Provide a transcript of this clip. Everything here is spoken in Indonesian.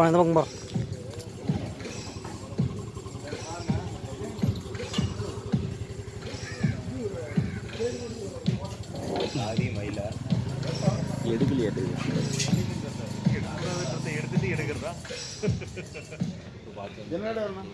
ako na tumakbo. Jangan ada orang.